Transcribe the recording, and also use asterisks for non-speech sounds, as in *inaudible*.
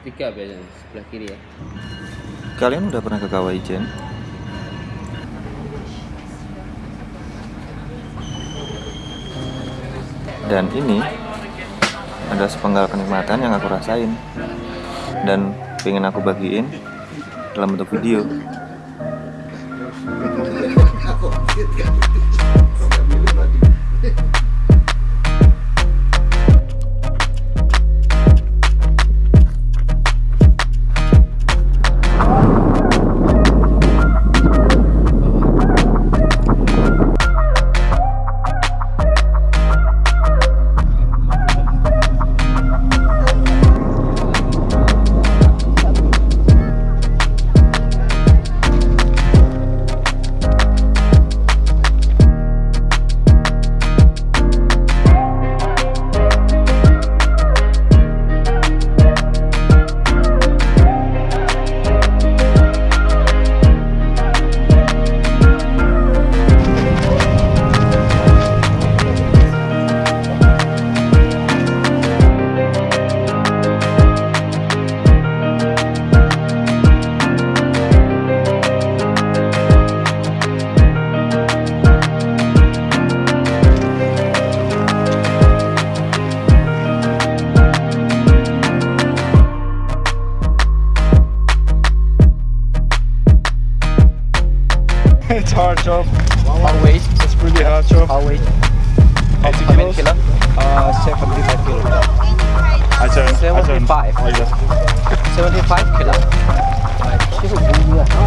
tiga biasanya sebelah kiri ya Kalian udah pernah ke Kawah Ijen? Dan ini ada sepenggal kenikmatan yang aku rasain dan pengen aku bagiin dalam bentuk video. *laughs* it's hard job. how weight It's really hard job. how weight 80 how many kilos. kilo uh 75 kilo I turn. I turn. 75 Like